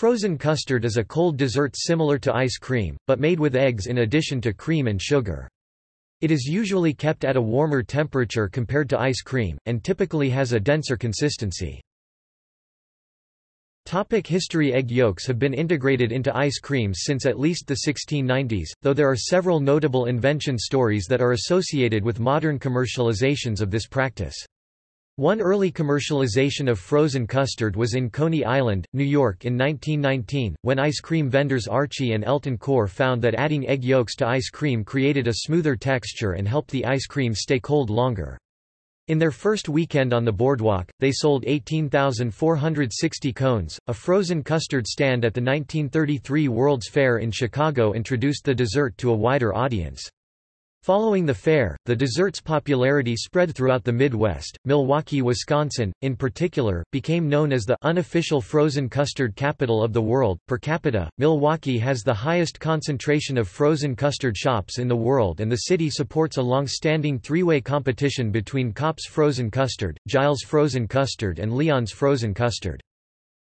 Frozen custard is a cold dessert similar to ice cream, but made with eggs in addition to cream and sugar. It is usually kept at a warmer temperature compared to ice cream, and typically has a denser consistency. Topic history Egg yolks have been integrated into ice creams since at least the 1690s, though there are several notable invention stories that are associated with modern commercializations of this practice. One early commercialization of frozen custard was in Coney Island, New York in 1919, when ice cream vendors Archie and Elton Kohr found that adding egg yolks to ice cream created a smoother texture and helped the ice cream stay cold longer. In their first weekend on the boardwalk, they sold 18,460 cones. A frozen custard stand at the 1933 World's Fair in Chicago introduced the dessert to a wider audience. Following the fair, the dessert's popularity spread throughout the Midwest. Milwaukee, Wisconsin, in particular, became known as the unofficial frozen custard capital of the world. Per capita, Milwaukee has the highest concentration of frozen custard shops in the world, and the city supports a long standing three way competition between Kopp's Frozen Custard, Gilles Frozen Custard, and Leon's Frozen Custard.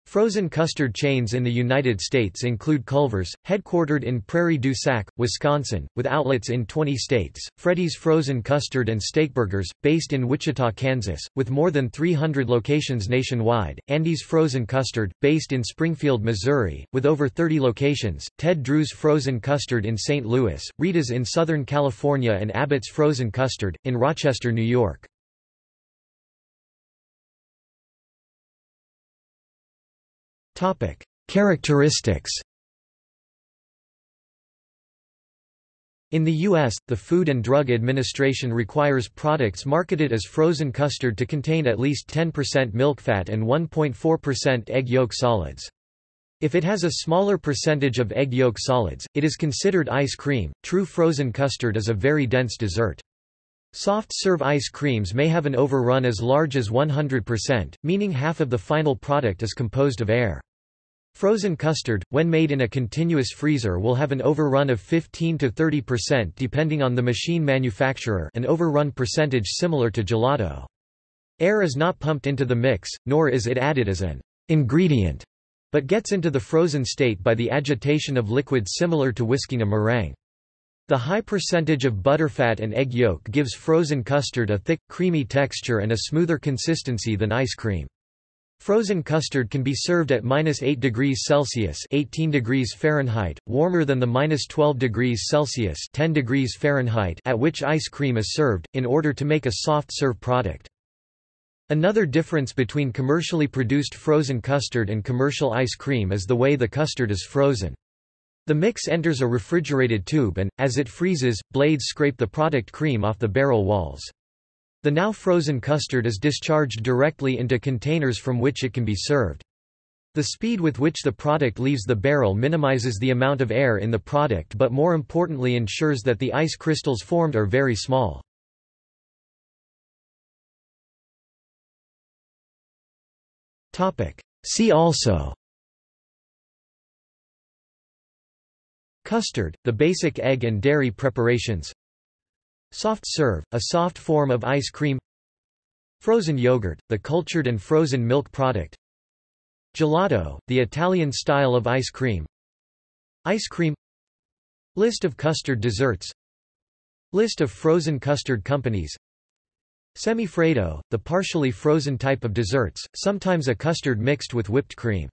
Frozen custard chains in the United States include Culver's, headquartered in Prairie du Sac, Wisconsin, with outlets in 20 states, Freddy's Frozen Custard and Steakburgers, based in Wichita, Kansas, with more than 300 locations nationwide, Andy's Frozen Custard, based in Springfield, Missouri, with over 30 locations, Ted Drewes Frozen Custard in St. Louis, Rita's in Southern California and Abbott's Frozen Custard, in Rochester, New York. Characteristics In the U.S., the Food and Drug Administration requires products marketed as frozen custard to contain at least 10% milk fat and 1.4% egg yolk solids. If it has a smaller percentage of egg yolk solids, it is considered ice cream. True frozen custard is a very dense dessert. Soft-serve ice creams may have an overrun as large as 100%, meaning half of the final product is composed of air. Frozen custard, when made in a continuous freezer will have an overrun of 15 to 30% depending on the machine manufacturer an overrun percentage similar to gelato. Air is not pumped into the mix, nor is it added as an ingredient, but gets into the frozen state by the agitation of liquid similar to whisking a meringue. The high percentage of butterfat and egg yolk gives frozen custard a thick, creamy texture and a smoother consistency than ice cream. Frozen custard can be served at minus 8 degrees Celsius 18 degrees Fahrenheit, warmer than the minus 12 degrees Celsius 10 degrees Fahrenheit at which ice cream is served, in order to make a soft-serve product. Another difference between commercially produced frozen custard and commercial ice cream is the way the custard is frozen. The mix enters a refrigerated tube and, as it freezes, blades scrape the product cream off the barrel walls. The now frozen custard is discharged directly into containers from which it can be served. The speed with which the product leaves the barrel minimizes the amount of air in the product but more importantly ensures that the ice crystals formed are very small. See also Custard, the basic egg and dairy preparations Soft serve, a soft form of ice cream. Frozen yogurt, the cultured and frozen milk product. Gelato, the Italian style of ice cream. Ice cream. List of custard desserts. List of frozen custard companies. Semifreddo, the partially frozen type of desserts, sometimes a custard mixed with whipped cream